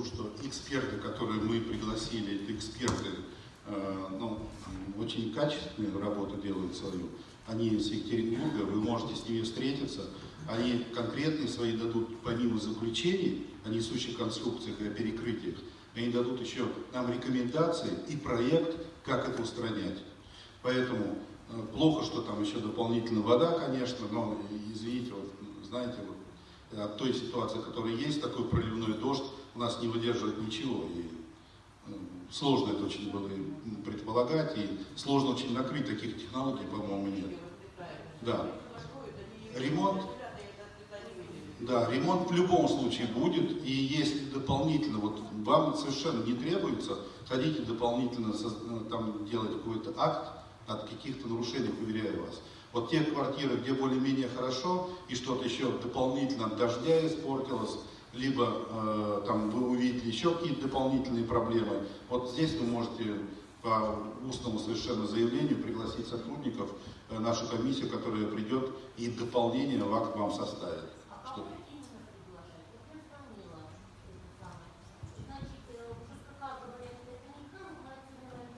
скажу, что эксперты, которые мы пригласили, это эксперты, э, ну, очень качественную работу делают свою. Они из Екатеринбурга, вы можете с ними встретиться. Они конкретные свои дадут, помимо заключений о несущих конструкциях и о перекрытиях, они дадут еще нам рекомендации и проект, как это устранять. Поэтому э, плохо, что там еще дополнительно вода, конечно, но извините, вот, знаете, вот, от той ситуации, которая есть, такой проливной дождь нас не выдерживает ничего. И э, сложно это очень было предполагать, и сложно очень накрыть таких технологий, по-моему, нет. Да. Ремонт, да, ремонт в любом случае будет, и если дополнительно, вот вам совершенно не требуется, хотите дополнительно э, там делать какой-то акт от каких-то нарушений, уверяю вас. Вот те квартиры, где более-менее хорошо, и что-то еще дополнительно от дождя испортилось, либо э, там вы увидели еще какие-то дополнительные проблемы, вот здесь вы можете по устному совершенно заявлению пригласить сотрудников, э, нашу комиссию, которая придет и дополнение в акт вам составит.